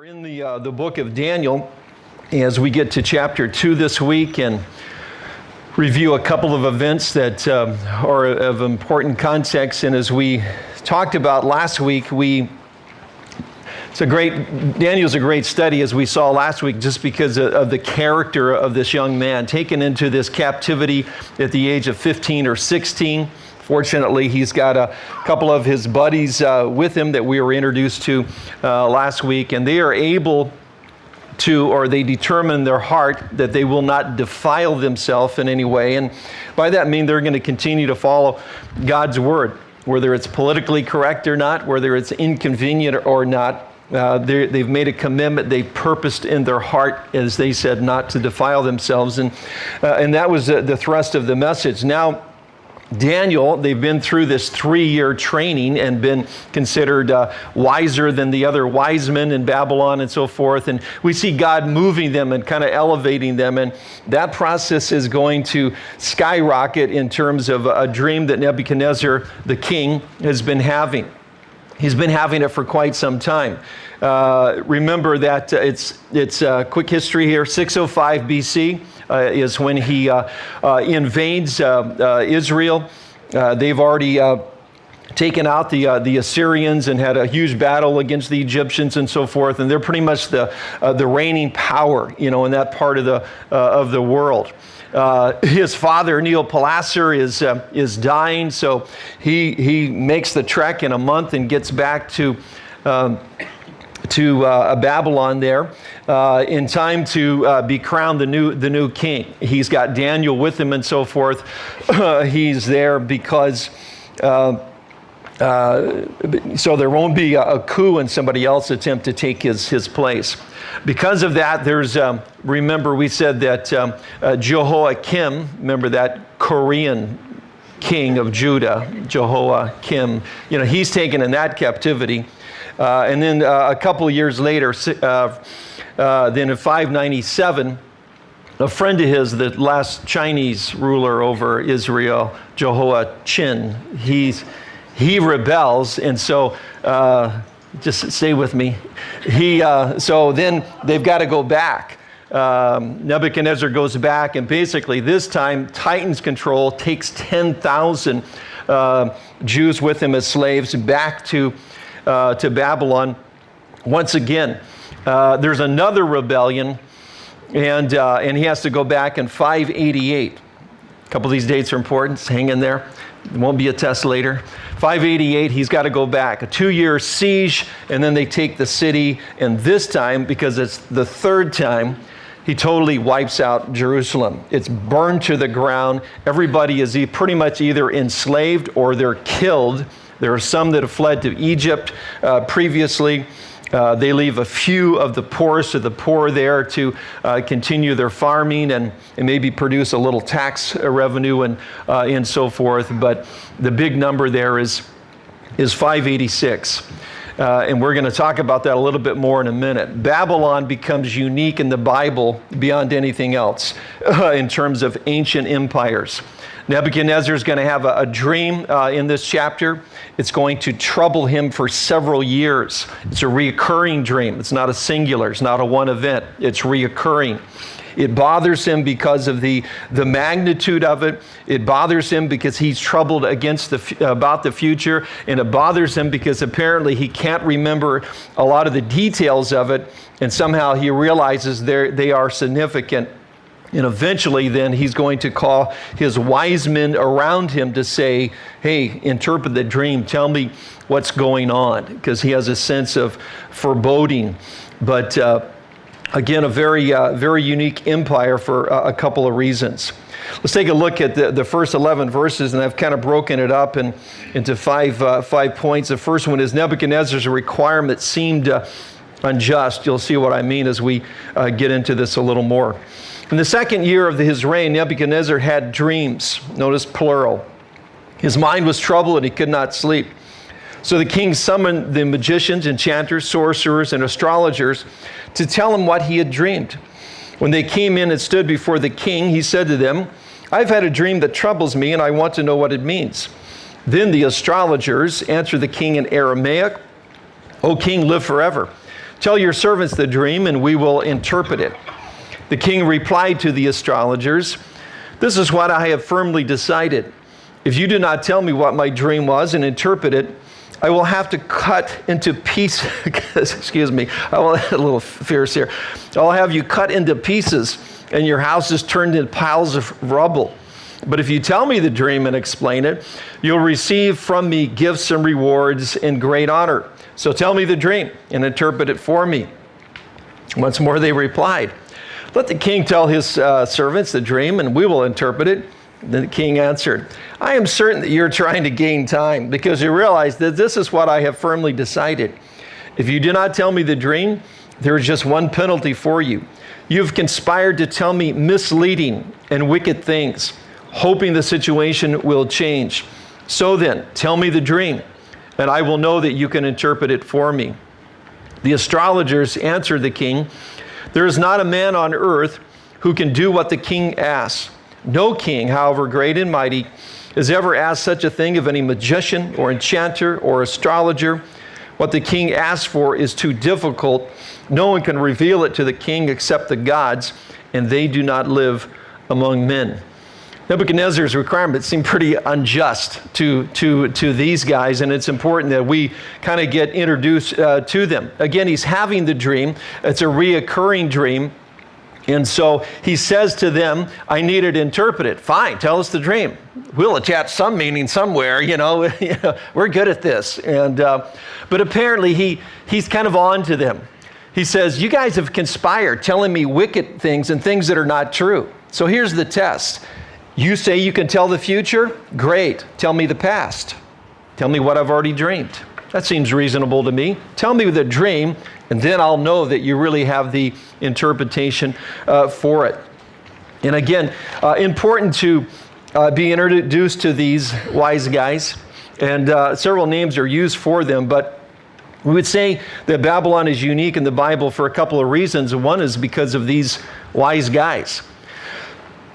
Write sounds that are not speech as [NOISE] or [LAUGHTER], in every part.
We're in the, uh, the book of Daniel as we get to chapter 2 this week and review a couple of events that uh, are of important context. And as we talked about last week, we it's a great Daniel's a great study as we saw last week just because of, of the character of this young man taken into this captivity at the age of 15 or 16 Fortunately, he's got a couple of his buddies uh, with him that we were introduced to uh, last week, and they are able to, or they determine their heart that they will not defile themselves in any way. And by that mean they're going to continue to follow God's word, whether it's politically correct or not, whether it's inconvenient or not. Uh, they've made a commitment. They purposed in their heart, as they said, not to defile themselves. And, uh, and that was the thrust of the message. Now, Daniel, they've been through this three year training and been considered uh, wiser than the other wise men in Babylon and so forth. And we see God moving them and kind of elevating them. And that process is going to skyrocket in terms of a dream that Nebuchadnezzar, the king, has been having. He's been having it for quite some time. Uh, remember that uh, it's, it's uh, quick history here 605 BC is when he uh, uh, invades Israel. they've already taken out the, uh, the Assyrians and had a huge battle against the Egyptians and so forth. And they're pretty much the, uh, the reigning power, you know, in that part of the, uh, of the world. his father, Nabopolassar, is, is dying, so he, he makes the trek in a month and gets back to um, to uh, Babylon there uh, in time to uh, be crowned the new, the new king. He's got Daniel with him and so forth. [LAUGHS] he's there because. Uh, uh, so there won't be a, a, coup and somebody else attempt to take his, his place. Because of that, there's, um, remember we said that um, uh, Jehoiakim, remember that Korean king of Judah, Jehoiakim, you know, he's taken in that captivity. Uh, and then uh, a couple years later, uh, then in 597, a friend of his, the last Chinese ruler over Israel, Jehoiachin, he's, he rebels. And so, uh, just stay with me. He, uh, so then they've got to go back. Um, Nebuchadnezzar goes back, and basically, this time, tightens control, takes 10,000 uh, Jews with him as slaves back to uh, to Babylon. Once again, uh, there's another rebellion, and, uh, and he has to go back in 588. A couple of these dates are important, so hang in there. It won't be a test later. 588, he's got to go back. A two year siege, and then they take the city. And this time, because it's the third time, he totally wipes out Jerusalem. It's burned to the ground. Everybody is pretty much either enslaved or they're killed. There are some that have fled to Egypt uh, previously. Uh, they leave a few of the poorest of the poor there to uh, continue their farming and, and, maybe produce a little tax revenue and, uh, and so forth. But the big number there is, is 586. Uh, and we're going to talk about that a little bit more in a minute. Babylon becomes unique in the Bible beyond anything else [LAUGHS] in terms of ancient empires. Nebuchadnezzar is going to have a, a dream uh, in this chapter. It's going to trouble him for several years. It's a reoccurring dream. It's not a singular, it's not a one event, it's reoccurring. It bothers him because of the, the magnitude of it. It bothers him because he's troubled against the, about the future. And it bothers him because apparently he can't remember a lot of the details of it. And somehow he realizes they are significant and eventually, then he's going to call his wise men around him to say, Hey, interpret the dream. Tell me what's going on. Because he has a sense of foreboding. But uh, again, a very, uh, very unique empire for uh, a couple of reasons. Let's take a look at the, the first 11 verses, and I've kind of broken it up in, into five, uh, five points. The first one is Nebuchadnezzar's requirement seemed uh, unjust. You'll see what I mean as we uh, get into this a little more. In the second year of his reign, Nebuchadnezzar had dreams. Notice plural. His mind was troubled and he could not sleep. So the king summoned the magicians, enchanters, sorcerers, and astrologers to tell him what he had dreamed. When they came in and stood before the king, he said to them, I've had a dream that troubles me, and I want to know what it means. Then the astrologers answered the king in Aramaic, O king, live forever. Tell your servants the dream, and we will interpret it. The king replied to the astrologers, This is what I have firmly decided. If you do not tell me what my dream was and interpret it, I will have to cut into pieces. [LAUGHS] excuse me, I will a little fierce here. I'll have you cut into pieces, and your house is turned into piles of rubble. But if you tell me the dream and explain it, you'll receive from me gifts and rewards and great honor. So tell me the dream and interpret it for me. Once more they replied, Let the king tell his uh, servants the dream, and we will interpret it. Then the king answered, I am certain that you're trying to gain time because you realize that this is what I have firmly decided. If you do not tell me the dream, there is just one penalty for you. You've conspired to tell me misleading and wicked things, hoping the situation will change. So then, tell me the dream and I will know that you can interpret it for me. The astrologers answered the king, There is not a man on earth who can do what the king asks. No king, however great and mighty, has ever asked such a thing of any magician or enchanter or astrologer. What the king asks for is too difficult. No one can reveal it to the king except the gods, and they do not live among men. Nebuchadnezzar's requirements seem pretty unjust to, to, to these guys, and it's important that we kind of get introduced uh, to them. Again, he's having the dream, it's a reoccurring dream. And so he says to them, I need it interpreted. Fine, tell us the dream. We'll attach some meaning somewhere, [LAUGHS] you know, we're good at this. And, uh, but apparently he, he's kind of on to them. He says, You guys have conspired, telling me wicked things and things that are not true. So here's the test you say you can tell the future? Great. Tell me the past. Tell me what I've already dreamed. That seems reasonable to me. Tell me the dream, and then I'll know that you really have the interpretation uh, for it. And again, uh, important to uh, be introduced to these wise guys, and uh, several names are used for them, but we would say that Babylon is unique in the Bible for a couple of reasons. One is because of these wise guys.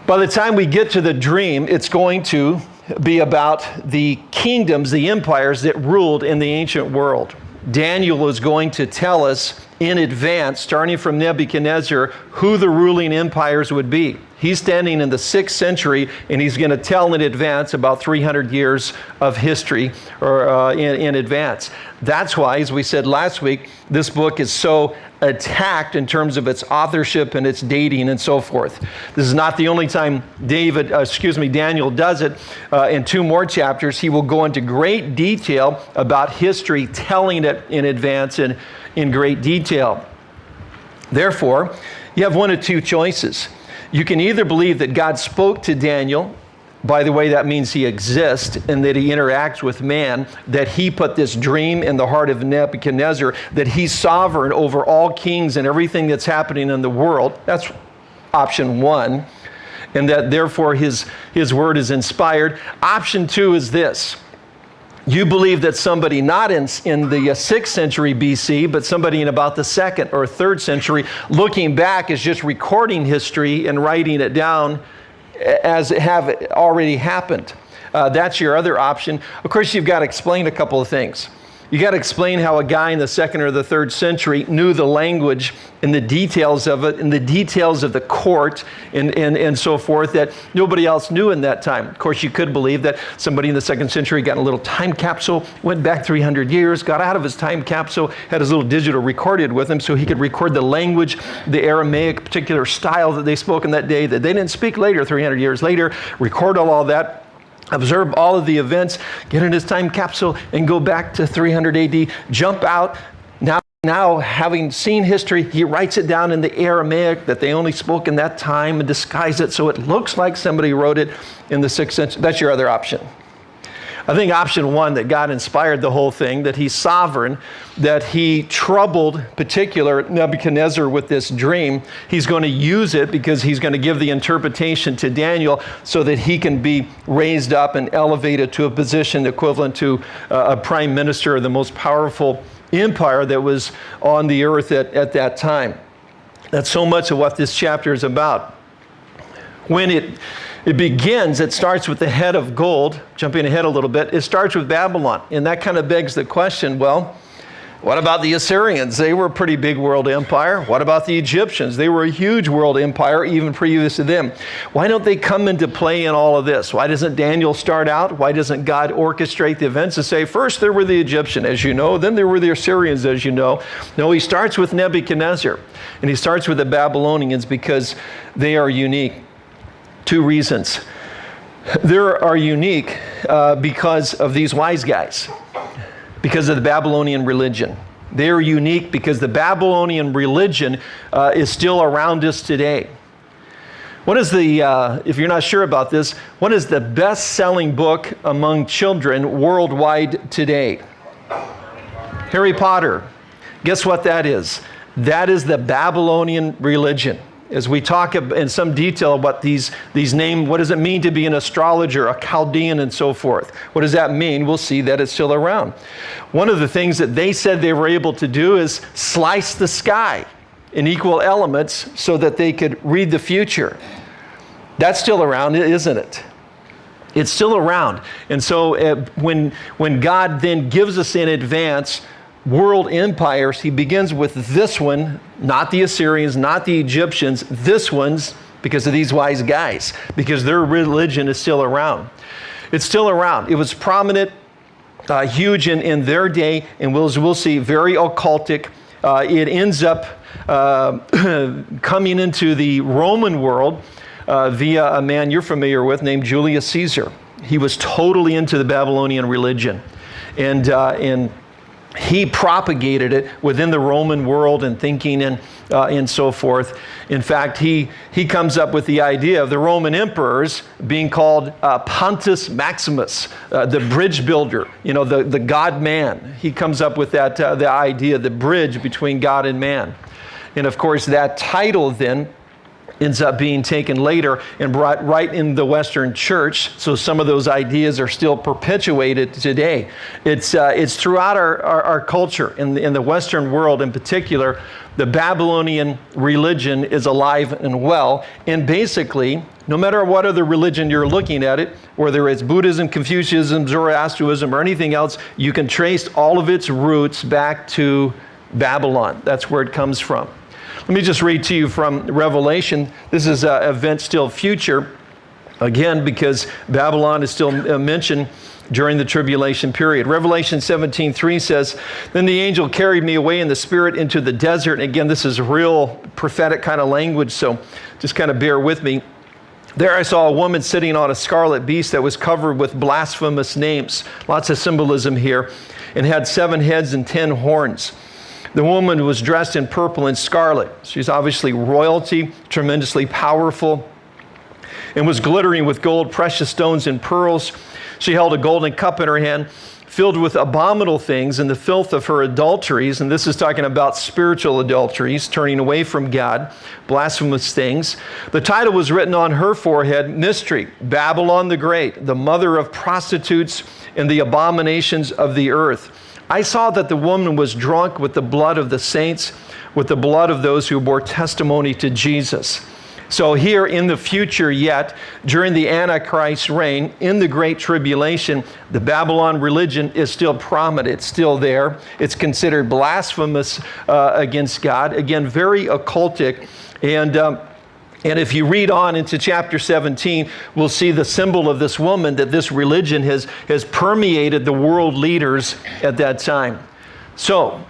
By the time we get to the dream, it's going to be about the kingdoms, the empires that ruled in the ancient world. Daniel is going to tell us in advance, starting from Nebuchadnezzar, who the ruling empires would be. He's standing in the sixth century and he's going to tell in advance about 300 years of history or uh, in, in advance. That's why, as we said last week, this book is so attacked in terms of its authorship and its dating and so forth. This is not the only time David, uh, excuse me, Daniel does it. Uh, in two more chapters, he will go into great detail about history, telling it in advance and in great detail. Therefore, you have one of two choices. You can either believe that God spoke to Daniel by the way, that means he exists and that he interacts with man, that he put this dream in the heart of Nebuchadnezzar, that he's sovereign over all kings and everything that's happening in the world. That's option one. And that therefore his, his word is inspired. Option two is this you believe that somebody not in, in the 6th uh, century BC, but somebody in about the 2nd or 3rd century, looking back is just recording history and writing it down as it have already happened. Uh, that's your other option. Of course, you've got to explain a couple of things. You got to explain how a guy in the second or the third century knew the language and the details of it and the details of the court and, and, and so forth that nobody else knew in that time. Of course, you could believe that somebody in the second century got a little time capsule, went back 300 years, got out of his time capsule, had his little digital recorded with him so he could record the language, the Aramaic particular style that they spoke in that day that they didn't speak later, 300 years later, record all, all that observe all of the events, get in his time capsule, and go back to 300 AD, jump out. Now, now, having seen history, he writes it down in the Aramaic that they only spoke in that time and disguise it so it looks like somebody wrote it in the sixth century. That's your other option. I think option one, that God inspired the whole thing, that he's sovereign, that he troubled particular Nebuchadnezzar with this dream. He's going to use it because he's going to give the interpretation to Daniel so that he can be raised up and elevated to a position equivalent to uh, a prime minister of the most powerful empire that was on the earth at, at that time. That's so much of what this chapter is about. When it it begins, it starts with the head of gold, jumping ahead a little bit, it starts with Babylon. And that kind of begs the question well, What about the Assyrians? They were a pretty big world empire. What about the Egyptians? They were a huge world empire even previous to them. Why don't they come into play in all of this? Why doesn't Daniel start out? Why doesn't God orchestrate the events and say, first there were the Egyptians, as you know, then there were the Assyrians, as you know? No, he starts with Nebuchadnezzar and he starts with the Babylonians because they are unique. Two reasons. They are unique uh, because of these wise guys because of the Babylonian religion. They're unique because the Babylonian religion uh, is still around us today. What is the, uh, if you're not sure about this, what is the best selling book among children worldwide today? Harry Potter. Guess what that is? That is the Babylonian religion as we talk in some detail about these, these names, what does it mean to be an astrologer, a Chaldean, and so forth? What does that mean? We'll see that it's still around. One of the things that they said they were able to do is slice the sky in equal elements so that they could read the future. That's still around, isn't it? It's still around. And so uh, when, when God then gives us in advance world empires, he begins with this one, not the Assyrians, not the Egyptians, this one's because of these wise guys, because their religion is still around. It's still around. It was prominent, uh, huge in, in their day, and we'll, we'll see, very occultic. Uh, it ends up uh, [CLEARS THROAT] coming into the Roman world uh, via a man you're familiar with named Julius Caesar. He was totally into the Babylonian religion. And, uh, and he propagated it within the Roman world and thinking and, uh, and so forth. In fact, he, he comes up with the idea of the Roman emperors being called uh, Pontifex Maximus, uh, the bridge builder, you know, the, the God man. He comes up with that uh, the idea, the bridge between God and man. And of course, that title then ends up being taken later and brought right in the Western church. So some of those ideas are still perpetuated today. It's, uh, it's throughout our, our, our, culture, in the, in the Western world in particular, the Babylonian religion is alive and well. And basically, no matter what other religion you're looking at it, whether it's Buddhism, Confucianism, Zoroastrianism, or anything else, you can trace all of its roots back to Babylon. That's where it comes from. Let me just read to you from Revelation. This is an event still future, again, because Babylon is still uh, mentioned during the tribulation period. Revelation 17, 3 says, Then the angel carried me away in the spirit into the desert. And again, this is real prophetic kind of language, so just kind of bear with me. There I saw a woman sitting on a scarlet beast that was covered with blasphemous names. Lots of symbolism here. And had seven heads and ten horns. The woman was dressed in purple and scarlet. She's obviously royalty, tremendously powerful, and was glittering with gold, precious stones, and pearls. She held a golden cup in her hand filled with abominable things and the filth of her adulteries. And this is talking about spiritual adulteries, turning away from God, blasphemous things. The title was written on her forehead Mystery, Babylon the Great, the mother of prostitutes and the abominations of the earth. I saw that the woman was drunk with the blood of the saints, with the blood of those who bore testimony to Jesus. So, here in the future, yet, during the Antichrist reign, in the Great Tribulation, the Babylon religion is still prominent. It's still there. It's considered blasphemous uh, against God. Again, very occultic. And um, and if you read on into chapter 17, we'll see the symbol of this woman that this religion has, has permeated the world leaders at that time. So,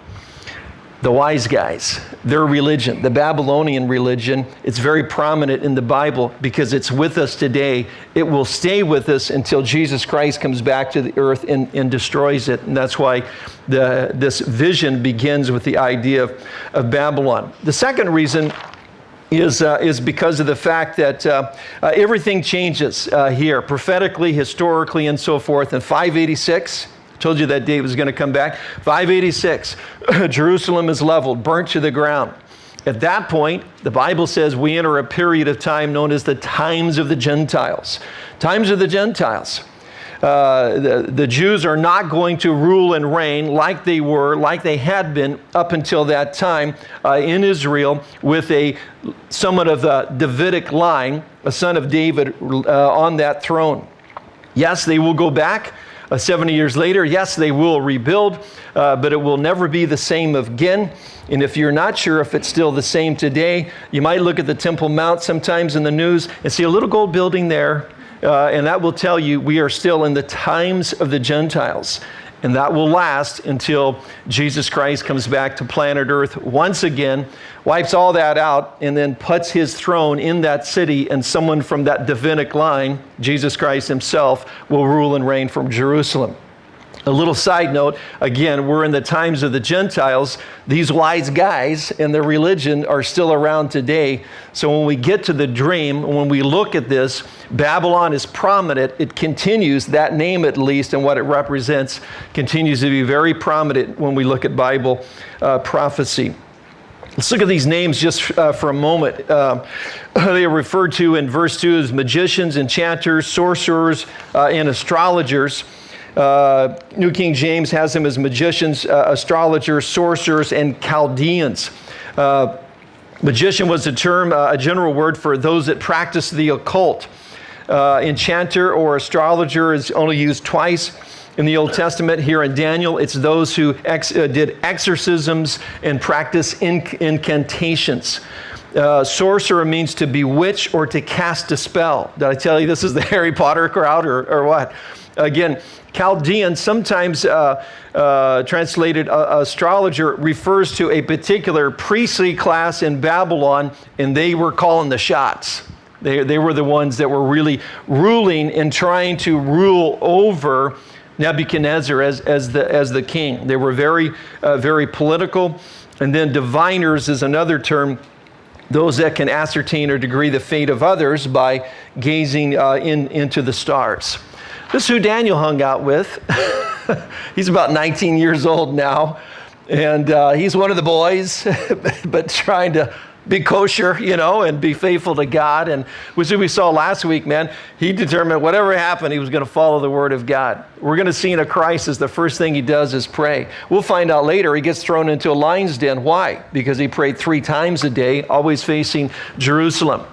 the wise guys, their religion, the Babylonian religion, it's very prominent in the Bible because it's with us today. It will stay with us until Jesus Christ comes back to the earth and, and destroys it. And that's why the, this vision begins with the idea of, of Babylon. The second reason is, uh, is because of the fact that uh, uh, everything changes uh, here, prophetically, historically, and so forth. In 586, I told you that date was going to come back. 586, [CLEARS THROAT] Jerusalem is leveled, burnt to the ground. At that point, the Bible says we enter a period of time known as the times of the Gentiles. Times of the Gentiles. Uh, the, Jews are not going to rule and reign like they were, like they had been up until that time uh, in Israel with a somewhat of the Davidic line, a son of David uh, on that throne. Yes, they will go back Uh, 70 years later, yes, they will rebuild, uh, but it will never be the same again. And if you're not sure if it's still the same today, you might look at the Temple Mount sometimes in the news and see a little gold building there, uh, and that will tell you we are still in the times of the Gentiles. And that will last until Jesus Christ comes back to planet Earth once again, wipes all that out, and then puts his throne in that city, and someone from that Davidic line, Jesus Christ himself, will rule and reign from Jerusalem. A little side note again, we're in the times of the Gentiles. These wise guys and their religion are still around today. So when we get to the dream, when we look at this, Babylon is prominent. It continues, that name at least, and what it represents, continues to be very prominent when we look at Bible uh, prophecy. Let's look at these names just uh, for a moment. Uh, [LAUGHS] they are referred to in verse 2 as magicians, enchanters, sorcerers, uh, and astrologers. Uh, New King James has them as magicians, uh, astrologers, sorcerers, and Chaldeans. Uh, magician was a term, uh, a general word for those that practice the occult. Uh, enchanter or astrologer is only used twice in the Old Testament. Here in Daniel, it's those who ex uh, did exorcisms and practice inc incantations. Uh, sorcerer means to bewitch or to cast a spell. Did I tell you this is the [LAUGHS] Harry Potter crowd or, or what? Again, Chaldean, sometimes uh, uh, translated uh, astrologer, refers to a particular priestly class in Babylon, and they were calling the shots. They, they were the ones that were really ruling and trying to rule over Nebuchadnezzar as, as, the, as the king. They were very, uh, very political. And then diviners is another term those that can ascertain or degree the fate of others by gazing uh, in, into the stars. This is who Daniel hung out with. [LAUGHS] he's about 19 years old now, and uh, he's one of the boys, [LAUGHS] but trying to be kosher, you know, and be faithful to God. And which we saw last week, man, he determined whatever happened, he was going to follow the word of God. We're going to see in a crisis, the first thing he does is pray. We'll find out later he gets thrown into a lion's den. Why? Because he prayed three times a day, always facing Jerusalem.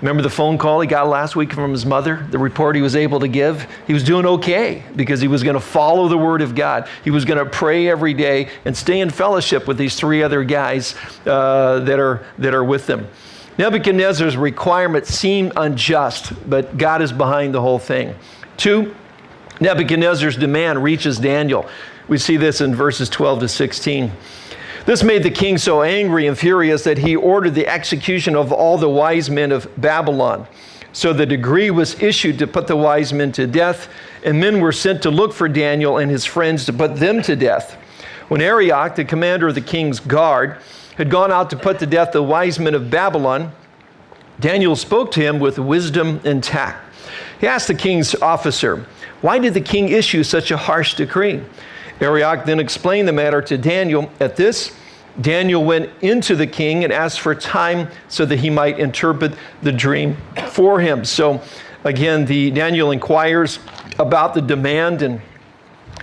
Remember the phone call he got last week from his mother, the report he was able to give? He was doing okay because he was going to follow the word of God. He was going to pray every day and stay in fellowship with these three other guys uh, that, are, that are with them. Nebuchadnezzar's requirements seem unjust, but God is behind the whole thing. Two, Nebuchadnezzar's demand reaches Daniel. We see this in verses 12 to 16. This made the king so angry and furious that he ordered the execution of all the wise men of Babylon. So the decree was issued to put the wise men to death, and men were sent to look for Daniel and his friends to put them to death. When Arioch, the commander of the king's guard, had gone out to put to death the wise men of Babylon, Daniel spoke to him with wisdom and tact. He asked the king's officer, Why did the king issue such a harsh decree? Arioch then explained the matter to Daniel. At this, Daniel went into the king and asked for time so that he might interpret the dream for him. So again, the Daniel inquires about the demand and,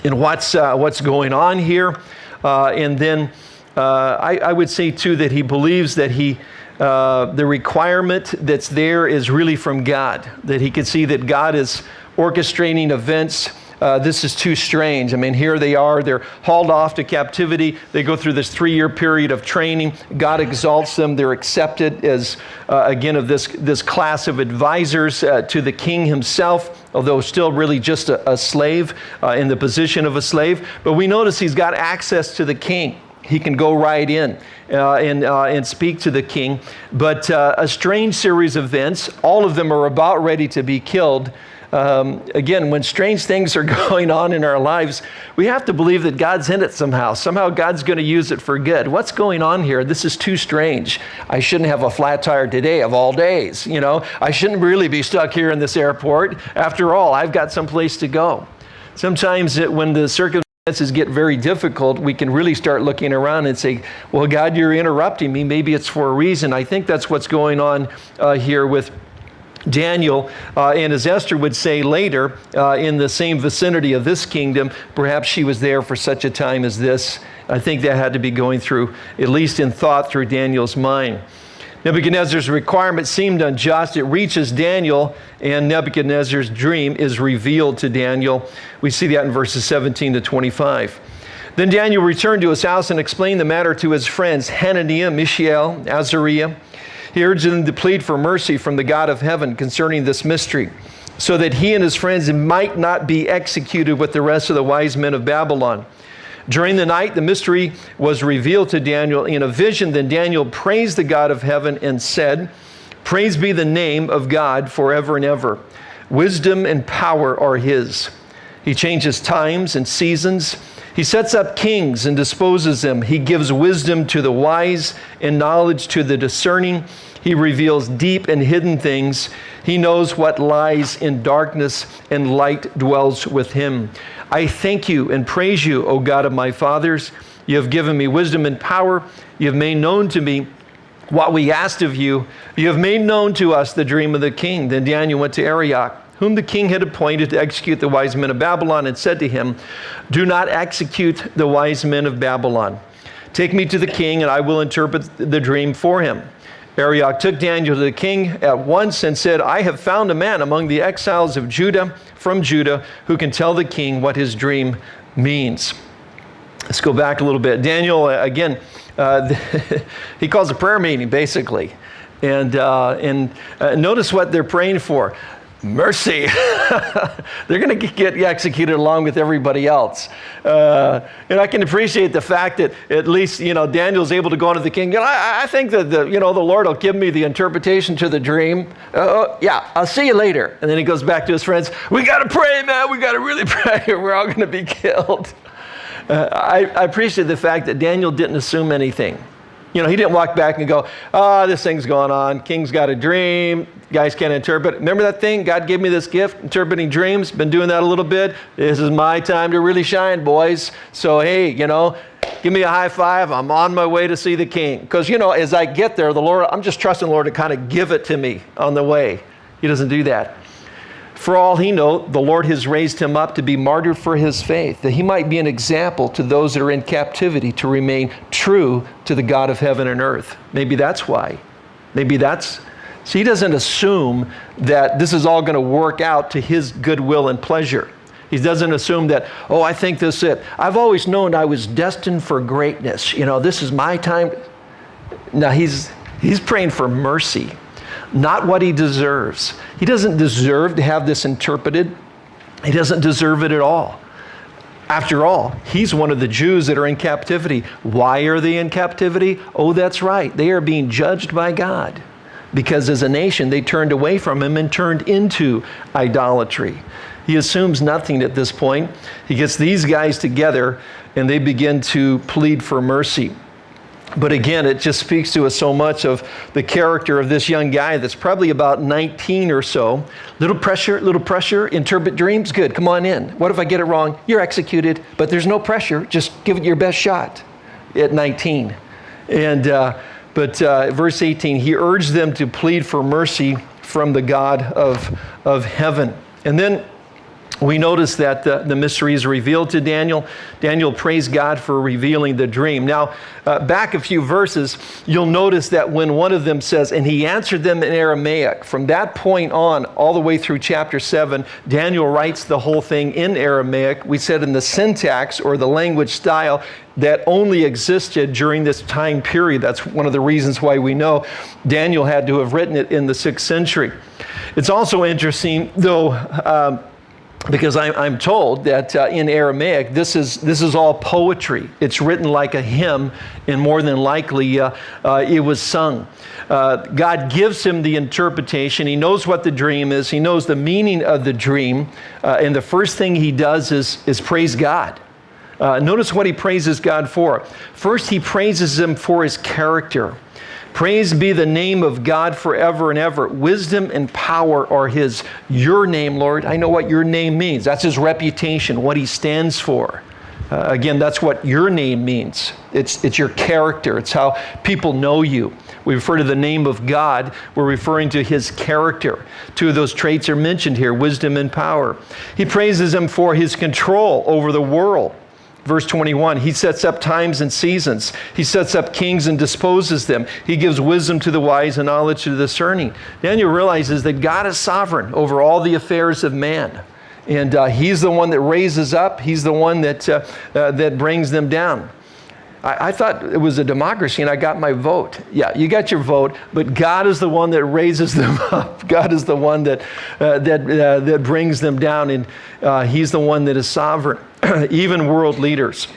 and what's, uh, what's going on here. Uh, and then uh, I, I, would say too that he believes that he, uh, the requirement that's there is really from God, that he can see that God is orchestrating events uh, this is too strange. I mean, here they are, they're hauled off to captivity. They go through this three year period of training. God exalts them. They're accepted as, uh, again, of this, this class of advisors uh, to the king himself, although still really just a, a slave uh, in the position of a slave. But we notice he's got access to the king he can go right in uh, and, and speak to the king. But a strange series of events, all of them are about ready to be killed um, again, when strange things are [LAUGHS] going on in our lives, we have to believe that God's in it somehow. Somehow God's going to use it for good. What's going on here? This is too strange. I shouldn't have a flat tire today of all days. You know, I shouldn't really be stuck here in this airport. After all, I've got someplace to go. Sometimes it, when the circumstances get very difficult, we can really start looking around and say, well, God, you're interrupting me. Maybe it's for a reason. I think that's what's going on uh, here with Daniel, uh, and as Esther would say later, uh, in the same vicinity of this kingdom, perhaps she was there for such a time as this. I think that had to be going through, at least in thought, through Daniel's mind. Nebuchadnezzar's requirement seemed unjust. It reaches Daniel, and Nebuchadnezzar's dream is revealed to Daniel. We see that in verses 17 to 25. Then Daniel returned to his house and explained the matter to his friends Hananiah, Mishael, Azariah. He urged them to plead for mercy from the God of heaven concerning this mystery, so that he and his friends might not be executed with the rest of the wise men of Babylon. During the night, the mystery was revealed to Daniel in a vision. Then Daniel praised the God of heaven and said, Praise be the name of God forever and ever. Wisdom and power are his. He changes times and seasons. He sets up kings and disposes them. He gives wisdom to the wise and knowledge to the discerning. He reveals deep and hidden things. He knows what lies in darkness, and light dwells with him. I thank you and praise you, O God of my fathers. You have given me wisdom and power. You have made known to me what we asked of you. You have made known to us the dream of the king. Then Daniel went to Arioch, whom the king had appointed to execute the wise men of Babylon, and said to him, Do not execute the wise men of Babylon. Take me to the king, and I will interpret the dream for him. Arioch took Daniel to the king at once and said, I have found a man among the exiles of Judah, from Judah, who can tell the king what his dream means. Let's go back a little bit. Daniel, uh, again, uh, [LAUGHS] he calls a prayer meeting, basically. And, uh, and uh, notice what they're praying for mercy. [LAUGHS] They're going to get executed along with everybody else. Uh, and I can appreciate the fact that at least, you know, Daniel's able to go into the king. Know, I, I think that, the, you know, the Lord will give me the interpretation to the dream. Uh, yeah, I'll see you later. And then he goes back to his friends. We got to pray, man. We got to really [LAUGHS] pray. or We're all going to be killed. Uh, I, I appreciate the fact that Daniel didn't assume anything. You know, he didn't walk back and go, ah, oh, this thing's going on. King's got a dream. Guys can't interpret. Remember that thing? God gave me this gift, interpreting dreams. Been doing that a little bit. This is my time to really shine, boys. So, hey, you know, give me a high five. I'm on my way to see the king. Because, you know, as I get there, the Lord, I'm just trusting the Lord to kind of give it to me on the way. He doesn't do that. For all he know, the Lord has raised him up to be martyred for his faith, that he might be an example to those that are in captivity to remain true to the God of heaven and earth. Maybe that's why. Maybe that's. So he doesn't assume that this is all going to work out to his goodwill and pleasure. He doesn't assume that, oh, I think this is it. I've always known I was destined for greatness. You know, this is my time. Now he's, he's praying for mercy not what he deserves. He doesn't deserve to have this interpreted, he doesn't deserve it at all. After all, he's one of the Jews that are in captivity. Why are they in captivity? Oh, that's right. They are being judged by God because as a nation they turned away from him and turned into idolatry. He assumes nothing at this point. He gets these guys together and they begin to plead for mercy. But again, it just speaks to us so much of the character of this young guy that's probably about 19 or so. Little pressure, little pressure, interpret dreams, good, come on in. What if I get it wrong? You're executed, but there's no pressure. Just give it your best shot at 19. And, uh, but uh, verse 18, he urged them to plead for mercy from the God of, of heaven. And then we notice that the, the, mystery is revealed to Daniel. Daniel praised God for revealing the dream. Now, uh, back a few verses, you'll notice that when one of them says, and he answered them in Aramaic, from that point on, all the way through chapter 7, Daniel writes the whole thing in Aramaic. We said in the syntax or the language style that only existed during this time period. That's one of the reasons why we know Daniel had to have written it in the sixth century. It's also interesting, though. Um, because I'm, I'm, told that uh, in Aramaic, this is, this is all poetry. It's written like a hymn, and more than likely, uh, uh, it was sung. Uh, God gives him the interpretation. He knows what the dream is, he knows the meaning of the dream. Uh, and the first thing he does is, is praise God. Uh, notice what he praises God for. First, he praises him for his character. Praise be the name of God forever and ever. Wisdom and power are His. Your name, Lord, I know what your name means. That's His reputation, what He stands for. Uh, again, that's what your name means. It's, it's your character, it's how people know you. We refer to the name of God, we're referring to his character. Two of those traits are mentioned here wisdom and power. He praises him for his control over the world. Verse 21 He sets up times and seasons, He sets up kings and disposes them. He gives wisdom to the wise and knowledge to the discerning. Daniel realizes that God is sovereign over all the affairs of man. And uh, he's the one that raises up, he's the one that, uh, uh, that brings them down. I, I, thought it was a democracy and I got my vote. Yeah, you got your vote, but God is the one that raises [LAUGHS] them up. God is the one that, uh, that, uh, that brings them down, and uh, he's the one that is sovereign, [CLEARS THROAT] even world leaders.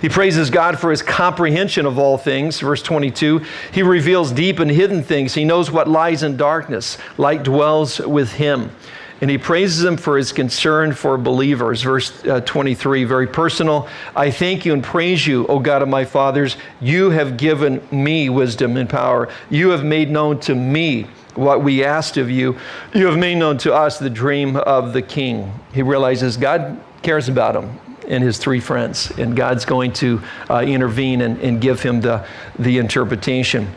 He praises God for his comprehension of all things. Verse 22 He reveals deep and hidden things. He knows what lies in darkness. Light dwells with him. And he praises him for his concern for believers. Verse uh, 23, very personal. I thank you and praise you, O God of my fathers. You have given me wisdom and power. You have made known to me what we asked of you. You have made known to us the dream of the king. He realizes God cares about him and his three friends, and God's going to uh, intervene and, and give him the, the interpretation.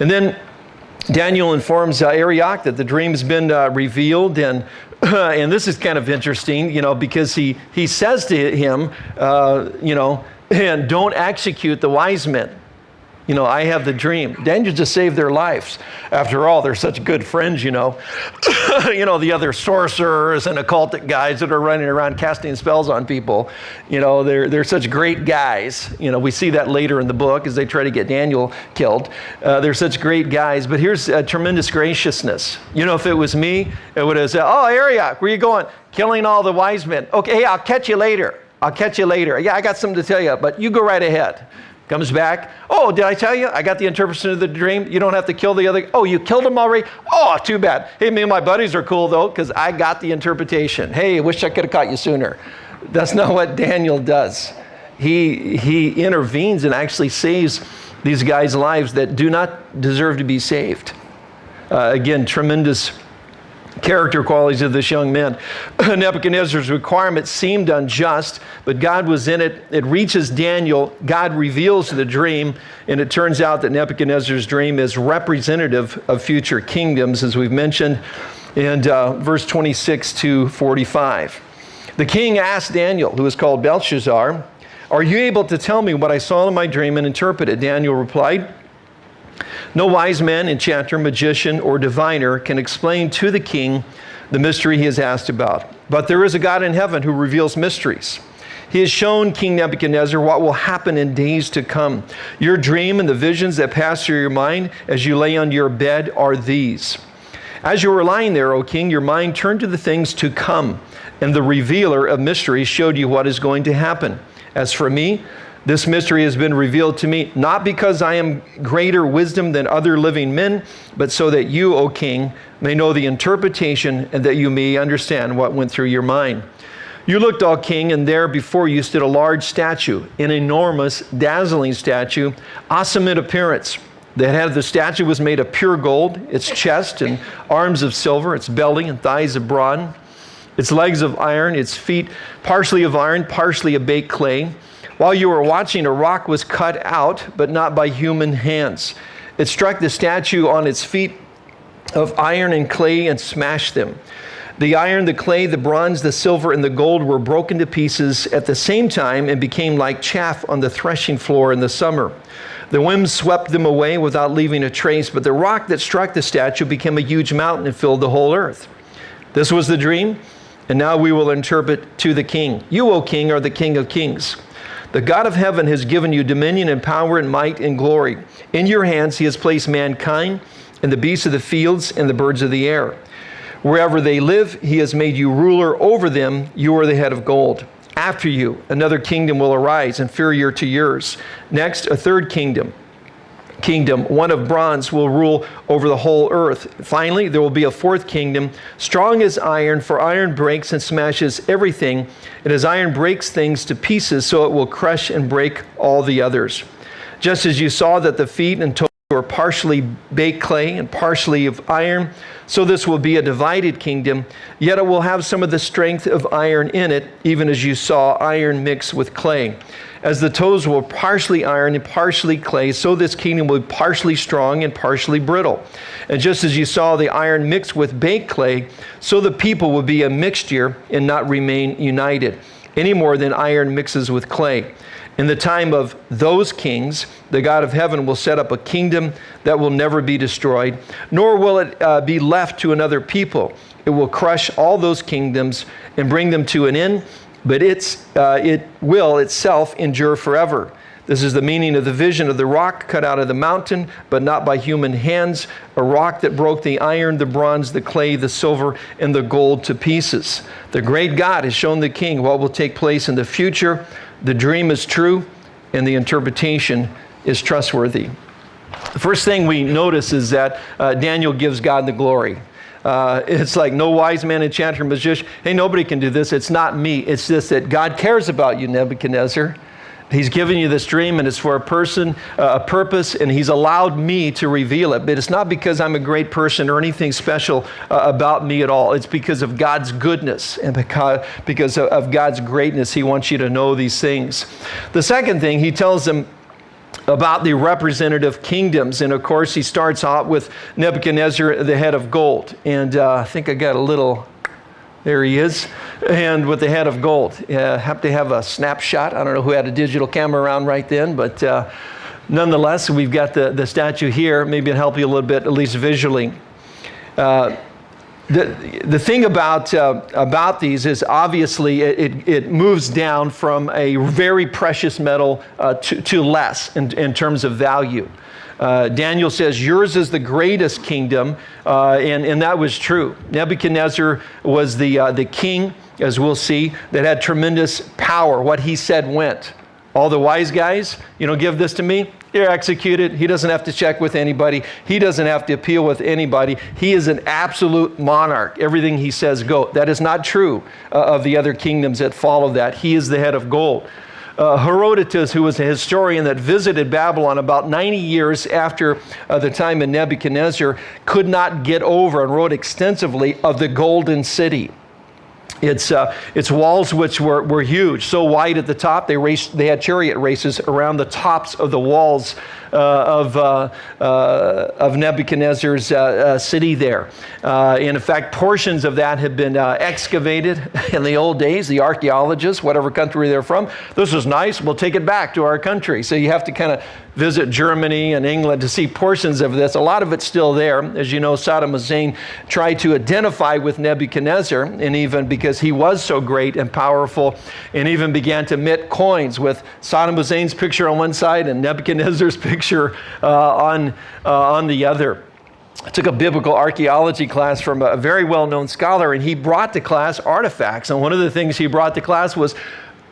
And then Daniel informs uh, Arioch that the dream's been uh, revealed, and [CLEARS THROAT] and this is kind of interesting, you know, because he he says to him, uh, you know, [CLEARS THROAT] and don't execute the wise men. You know, I have the dream. Daniel just saved their lives. After all, they're such good friends, you know. [COUGHS] you know, the other sorcerers and occultic guys that are running around casting spells on people, you know, they're, they're such great guys. You know, we see that later in the book as they try to get Daniel killed. Uh, they're such great guys, but here's a tremendous graciousness. You know, if it was me, it would have said, Oh, Arioch, where you going? Killing all the wise men. Okay, hey, I'll catch you later. I'll catch you later. Yeah, I got something to tell you, but you go right ahead. Comes back. Oh, did I tell you? I got the interpretation of the dream. You don't have to kill the other. Oh, you killed him already? Oh, too bad. Hey, me and my buddies are cool though, because I got the interpretation. Hey, I wish I could have caught you sooner. That's not what Daniel does. He, he intervenes and actually saves these guys' lives that do not deserve to be saved. Uh, again, tremendous character qualities of this young man. [CLEARS THROAT] Nebuchadnezzar's requirement seemed unjust, but God was in it. It reaches Daniel. God reveals the dream, and it turns out that Nebuchadnezzar's dream is representative of future kingdoms, as we've mentioned and uh, verse 26 to 45. The king asked Daniel, who is called Belteshazzar, Are you able to tell me what I saw in my dream and interpret it? Daniel replied, no wise man, enchanter, magician, or diviner can explain to the king the mystery he is asked about. But there is a God in heaven who reveals mysteries. He has shown King Nebuchadnezzar what will happen in days to come. Your dream and the visions that pass through your mind as you lay on your bed are these. As you were lying there, O king, your mind turned to the things to come, and the revealer of mysteries showed you what is going to happen. As for me, this mystery has been revealed to me, not because I am greater wisdom than other living men, but so that you, O king, may know the interpretation and that you may understand what went through your mind. You looked, O king, and there before you stood a large statue, an enormous, dazzling statue, awesome in appearance. The head of the statue was made of pure gold, its chest and arms of silver, its belly and thighs of bronze, its legs of iron, its feet partially of iron, partially of baked clay. While you were watching, a rock was cut out, but not by human hands. It struck the statue on its feet of iron and clay and smashed them. The iron, the clay, the bronze, the silver, and the gold were broken to pieces at the same time and became like chaff on the threshing floor in the summer. The wind swept them away without leaving a trace, but the rock that struck the statue became a huge mountain and filled the whole earth. This was the dream, and now we will interpret to the king. You, O king, are the king of kings. The God of heaven has given you dominion and power and might and glory. In your hands he has placed mankind and the beasts of the fields and the birds of the air. Wherever they live, he has made you ruler over them. You are the head of gold. After you, another kingdom will arise, inferior to yours. Next, a third kingdom kingdom, one of bronze, will rule over the whole earth. Finally, there will be a fourth kingdom, strong as iron, for iron breaks and smashes everything. And as iron breaks things to pieces, so it will crush and break all the others. Just as you saw that the feet and toes were partially baked clay and partially of iron, so this will be a divided kingdom, yet it will have some of the strength of iron in it, even as you saw iron mixed with clay. As the toes were partially iron and partially clay, so this kingdom will be partially strong and partially brittle. And just as you saw the iron mixed with baked clay, so the people will be a mixture and not remain united. any more than iron mixes with clay. In the time of those kings, the God of heaven will set up a kingdom that will never be destroyed, nor will it uh, be left to another people. It will crush all those kingdoms and bring them to an end, but it's, uh, it will itself endure forever. This is the meaning of the vision of the rock cut out of the mountain, but not by human hands, a rock that broke the iron, the bronze, the clay, the silver, and the gold to pieces. The great God has shown the king what will take place in the future. The dream is true, and the interpretation is trustworthy. The first thing we notice is that uh, Daniel gives God the glory. Uh, it's like no wise man, enchanter, magician. Hey, nobody can do this. It's not me. It's just that God cares about you, Nebuchadnezzar. He's given you this dream and it's for a person, uh, a purpose, and He's allowed me to reveal it. But it's not because I'm a great person or anything special uh, about me at all. It's because of God's goodness and because, of God's greatness. He wants you to know these things. The second thing, He tells them, about the representative kingdoms. And of course, he starts out with Nebuchadnezzar, the head of gold. And uh, I think I got a little there he is, and with the head of gold. Uh, have to have a snapshot. I don't know who had a digital camera around right then, but uh, nonetheless, we've got the, the statue here. Maybe it'll help you a little bit, at least visually. Uh, the, the thing about, uh, about these is obviously it, it moves down from a very precious metal uh, to, to less in, in terms of value. Uh, Daniel says, Yours is the greatest kingdom, uh, and, and that was true. Nebuchadnezzar was the, uh, the king, as we'll see, that had tremendous power. What he said went. All the wise guys, you know, give this to me, you're executed. He doesn't have to check with anybody. He doesn't have to appeal with anybody. He is an absolute monarch. Everything he says, go. That is not true uh, of the other kingdoms that follow that. He is the head of gold uh, Herodotus, who was a historian that visited Babylon about 90 years after uh, the time of Nebuchadnezzar, could not get over and wrote extensively of the Golden City. Its, uh, its walls, which were, were huge, so wide at the top, they, raced, they had chariot races around the tops of the walls Uh, of, uh, uh, of Nebuchadnezzar's uh, uh, city there. and in fact, portions of that have been excavated [LAUGHS] in the old days. The archaeologists, whatever country they're from, this is nice, we'll take it back to our country. So you have to kind of visit Germany and England to see portions of this. A lot of it's still there. As you know, Saddam Hussein tried to identify with Nebuchadnezzar, and even because he was so great and powerful, and even began to mint coins with Saddam Hussein's picture on one side and Nebuchadnezzar's [LAUGHS] picture picture uh, on, uh, on the other. I took a biblical archaeology class from a very well known scholar, and he brought to class artifacts. And one of the things he brought to class was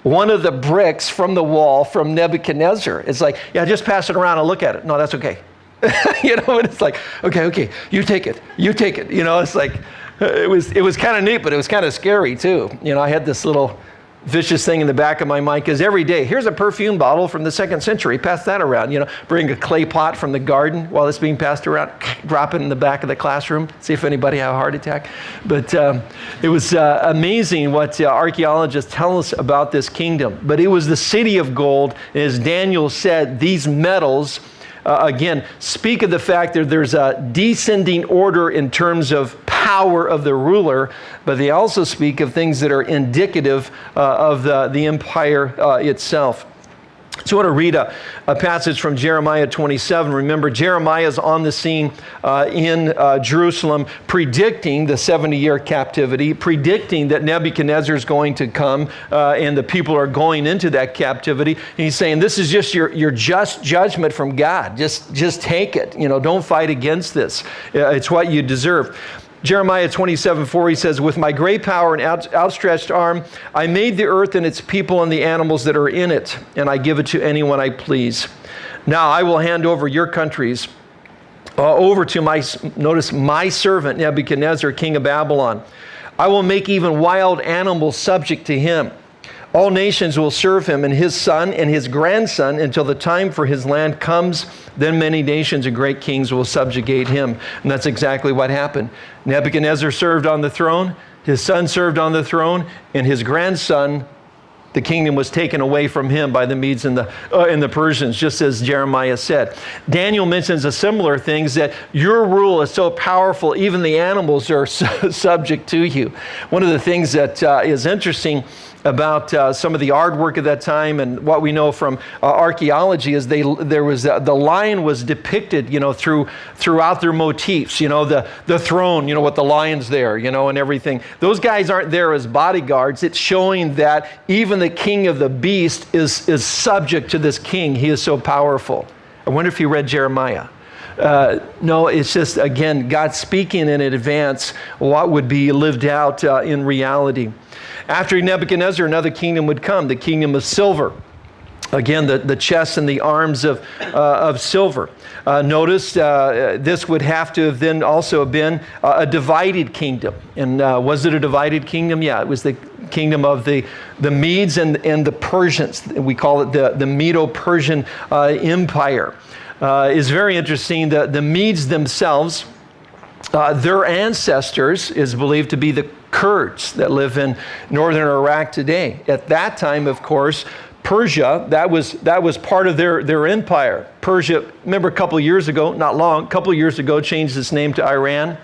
one of the bricks from the wall from Nebuchadnezzar. It's like, yeah, just pass it around and look at it. No, that's okay. [LAUGHS] you know, and it's like, okay, okay, you take it, you take it. You know, it's like, it was, it was kind of neat, but it was kind of scary too. You know, I had this little vicious thing in the back of my mind because every day, here's a perfume bottle from the second century, pass that around. You know, bring a clay pot from the garden while it's being passed around, [LAUGHS] drop it in the back of the classroom, see if anybody had a heart attack. But um, it was uh, amazing what uh, archaeologists tell us about this kingdom. But it was the city of gold, as Daniel said, these metals. Uh, again, speak of the fact that there's a descending order in terms of power of the ruler, but they also speak of things that are indicative uh, of the, the empire uh, itself. So I want to read a, a, passage from Jeremiah 27. Remember, Jeremiah is on the scene uh, in uh, Jerusalem, predicting the 70 year captivity, predicting that Nebuchadnezzar is going to come uh, and the people are going into that captivity. And he's saying, This is just your, your just judgment from God. Just, just take it. You know, don't fight against this. Uh, it's what you deserve. Jeremiah 27 4, he says, With my great power and out, outstretched arm, I made the earth and its people and the animals that are in it, and I give it to anyone I please. Now I will hand over your countries uh, over to my, notice, my servant Nebuchadnezzar, king of Babylon. I will make even wild animals subject to him. All nations will serve him and his son and his grandson until the time for his land comes. Then many nations and great kings will subjugate him. And that's exactly what happened. Nebuchadnezzar served on the throne, his son served on the throne, and his grandson, the kingdom was taken away from him by the Medes and the, uh, and the Persians, just as Jeremiah said. Daniel mentions a similar thing that your rule is so powerful, even the animals are [LAUGHS] subject to you. One of the things that uh, is interesting about uh, some of the artwork of that time and what we know from uh, archaeology is they there was uh, the lion was depicted you know through throughout their motifs you know the the throne you know with the lions there you know and everything. Those guys aren't there as bodyguards. It's showing that even the king of the beast is is subject to this king. He is so powerful. I wonder if you read jeremiah. Uh, no, it's just, again, God speaking in advance what would be lived out uh, in reality. After Nebuchadnezzar, another kingdom would come, the kingdom of silver. Again, the, the chest and the arms of, uh, of silver. Uh, notice uh, this would have to have then also been a divided kingdom. And uh, was it a divided kingdom? Yeah, it was the kingdom of the, the Medes and, and the Persians. We call it the, the Medo Persian uh, Empire. Uh, is very interesting. The, the Medes themselves, their ancestors is believed to be the Kurds that live in northern Iraq today. At that time, of course, Persia, that was, that was part of their, their empire. Persia, remember a couple years ago, not long, a couple years ago, changed its name to Iran.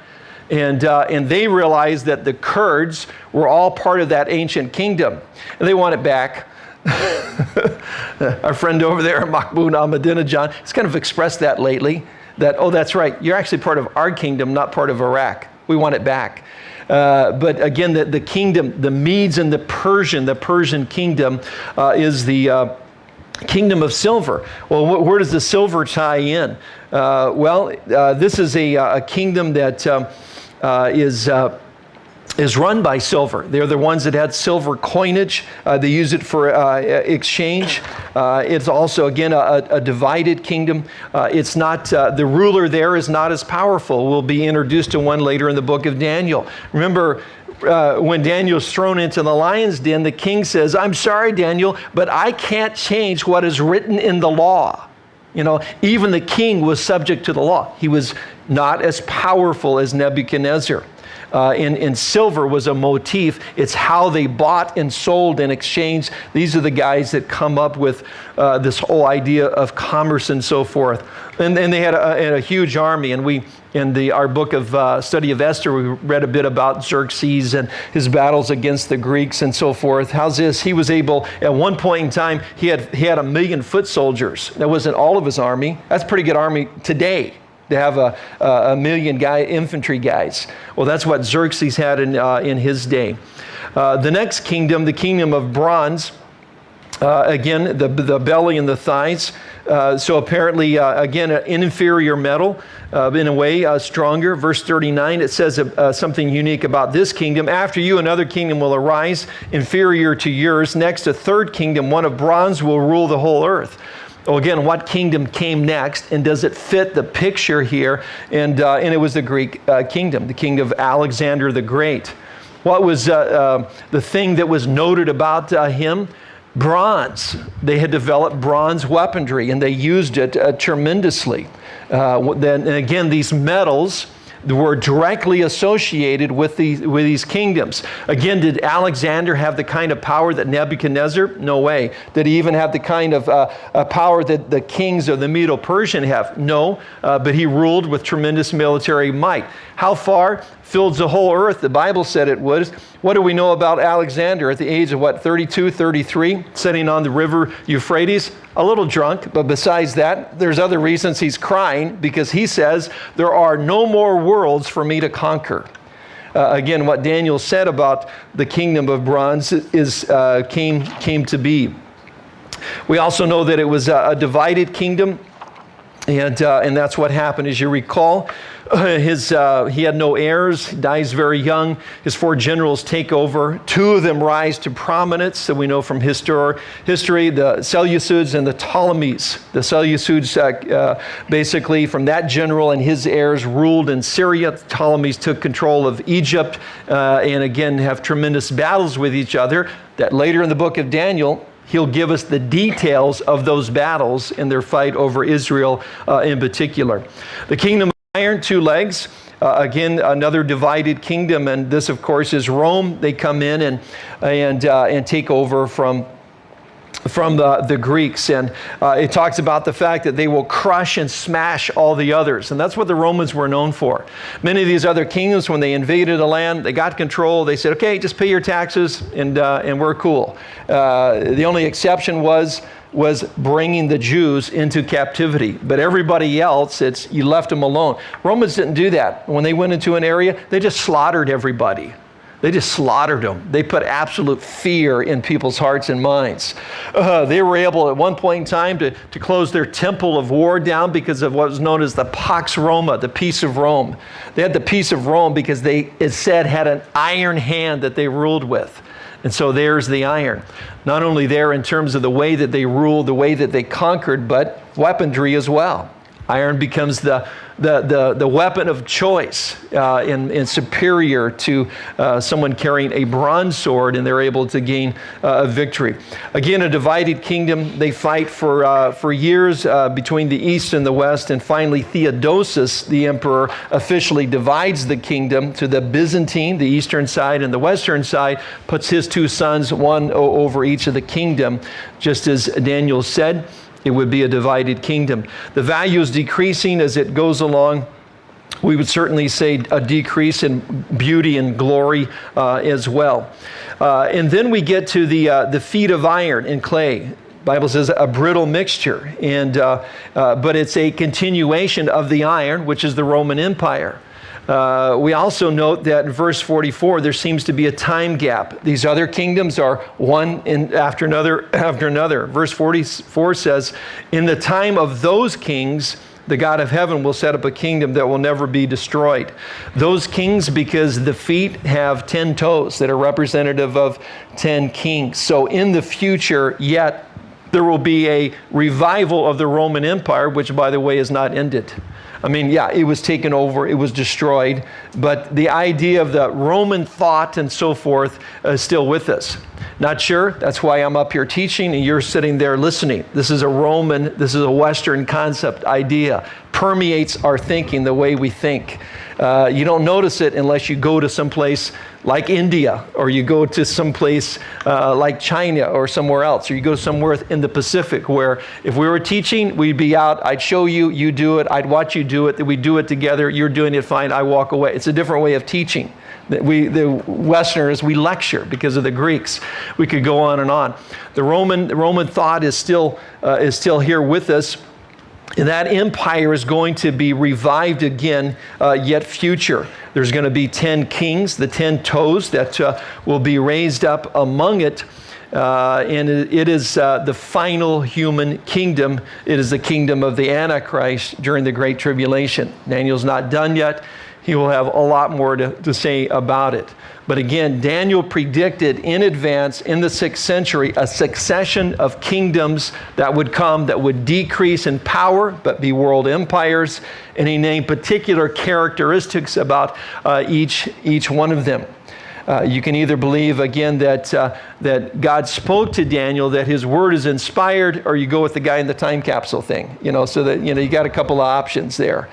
And, uh, and they realized that the Kurds were all part of that ancient kingdom. And they want it back. [LAUGHS] Our friend over there, Mahmoud Ahmadinejad, has kind of expressed that lately, that, oh, that's right, you're actually part of our kingdom, not part of Iraq. We want it back. Uh, but again, the, the kingdom, the Medes and the Persian, the Persian kingdom uh, is the uh, kingdom of silver. Well, wh where does the silver tie in? Uh, well, uh, this is a, a kingdom that um, is is run by silver. They're the ones that had silver coinage. Uh, they use it for uh, exchange. Uh, it's also, again, a, a divided kingdom. Uh, it's not, uh, the ruler there is not as powerful. We'll be introduced to one later in the book of Daniel. Remember, uh, when Daniel's thrown into the lion's den, the king says, I'm sorry, Daniel, but I can't change what is written in the law. You know, even the king was subject to the law. He was not as powerful as Nebuchadnezzar uh, in, in silver was a motif. It's how they bought and sold and exchanged. These are the guys that come up with uh, this whole idea of commerce and so forth. And, and they had a, a, huge army. And we, in the, our book of uh, study of Esther, we read a bit about Xerxes and his battles against the Greeks and so forth. How's this? He was able, at one point in time, he had, he had a million foot soldiers. That wasn't all of his army. That's pretty good army today to have a, a million guy infantry guys. Well, that's what Xerxes had in, uh, in his day. Uh, the next kingdom, the kingdom of bronze, uh, again, the, the belly and the thighs. Uh, so apparently, uh, again, an inferior metal, uh, in a way, stronger. Verse 39, it says something unique about this kingdom. After you, another kingdom will arise, inferior to yours. Next, a third kingdom, one of bronze, will rule the whole earth. Well, again, what kingdom came next, and does it fit the picture here? And, uh, and it was the Greek uh, kingdom, the king of Alexander the Great. What was uh, uh the thing that was noted about uh, him? Bronze. They had developed bronze weaponry, and they used it uh, tremendously. then, and again, these metals were directly associated with these, with these kingdoms. Again, did Alexander have the kind of power that Nebuchadnezzar? No way. Did he even have the kind of uh, uh, power that the kings of the Medo-Persian have? No, uh, but he ruled with tremendous military might. How far? Filled the whole earth. The Bible said it would. What do we know about Alexander at the age of what, 32, 33, sitting on the river Euphrates? A little drunk, but besides that, there's other reasons he's crying because he says, There are no more worlds for me to conquer. Uh, again, what Daniel said about the kingdom of bronze is, uh, came, came to be. We also know that it was a, a divided kingdom, and, uh, and that's what happened. As you recall, [LAUGHS] his, uh, he had no heirs, dies very young. His four generals take over. Two of them rise to prominence that we know from histor- history the Seleucids and the Ptolemies. The Seleucids, uh, uh, basically, from that general and his heirs, ruled in Syria. The Ptolemies took control of Egypt uh, and again have tremendous battles with each other. That later in the book of Daniel, he'll give us the details of those battles and their fight over Israel uh, in particular. The kingdom iron, two legs. Uh, again, another divided kingdom, and this, of course, is Rome. They come in and, and, uh, and take over from from the, the Greeks. And uh, it talks about the fact that they will crush and smash all the others. And that's what the Romans were known for. Many of these other kingdoms, when they invaded a land, they got control. They said, okay, just pay your taxes and, uh, and we're cool. Uh, the only exception was was bringing the Jews into captivity. But everybody else, it's you left them alone. Romans didn't do that. When they went into an area, they just slaughtered everybody. They just slaughtered them. They put absolute fear in people's hearts and minds. Uh, they were able at one point in time to, to close their temple of war down because of what was known as the Pax Roma, the peace of Rome. They had the peace of Rome because they, it said, had an iron hand that they ruled with. And so there's the iron. Not only there in terms of the way that they ruled, the way that they conquered, but weaponry as well. Iron becomes the, the, the, the weapon of choice uh, and, and superior to uh, someone carrying a bronze sword, and they're able to gain uh, a victory. Again, a divided kingdom. They fight for, uh, for years uh, between the east and the west, and finally, Theodosius, the emperor, officially divides the kingdom to the Byzantine, the eastern side, and the western side, puts his two sons, one over each of the kingdom, just as Daniel said it would be a divided kingdom. The value is decreasing as it goes along. We would certainly say a decrease in beauty and glory uh, as well. Uh, and then we get to the, uh, the feet of iron and clay. Bible says a brittle mixture, and, uh, uh, but it's a continuation of the iron, which is the Roman Empire. Uh, we also note that in verse 44, there seems to be a time gap. These other kingdoms are one in, after another [CLEARS THROAT] after another. Verse 44 says, In the time of those kings, the God of heaven will set up a kingdom that will never be destroyed. Those kings, because the feet have 10 toes that are representative of 10 kings. So in the future, yet, there will be a revival of the Roman Empire, which, by the way, is not ended. I mean, yeah, it was taken over, it was destroyed, but the idea of the Roman thought and so forth is still with us. Not sure? That's why I'm up here teaching and you're sitting there listening. This is a Roman, this is a Western concept idea. Permeates our thinking, the way we think. Uh, you don't notice it unless you go to some place like India, or you go to some place uh, like China or somewhere else, or you go somewhere in the Pacific where if we were teaching, we'd be out, I'd show you, you do it, I'd watch you do it, that we do it together, you're doing it fine, I walk away. It's a different way of teaching. We, the Westerners, we lecture because of the Greeks. We could go on and on. The Roman, the Roman thought is still, uh, is still here with us. And that empire is going to be revived again, uh, yet future. There's going to be 10 kings, the 10 toes that uh, will be raised up among it. Uh, and it is uh, the final human kingdom. It is the kingdom of the Antichrist during the Great Tribulation. Daniel's not done yet he will have a lot more to, to say about it. But again, Daniel predicted in advance in the sixth century a succession of kingdoms that would come that would decrease in power but be world empires. And he named particular characteristics about uh, each, each one of them. Uh, you can either believe, again, that, uh, that God spoke to Daniel, that his word is inspired, or you go with the guy in the time capsule thing, you know, so that, you know, you got a couple of options there.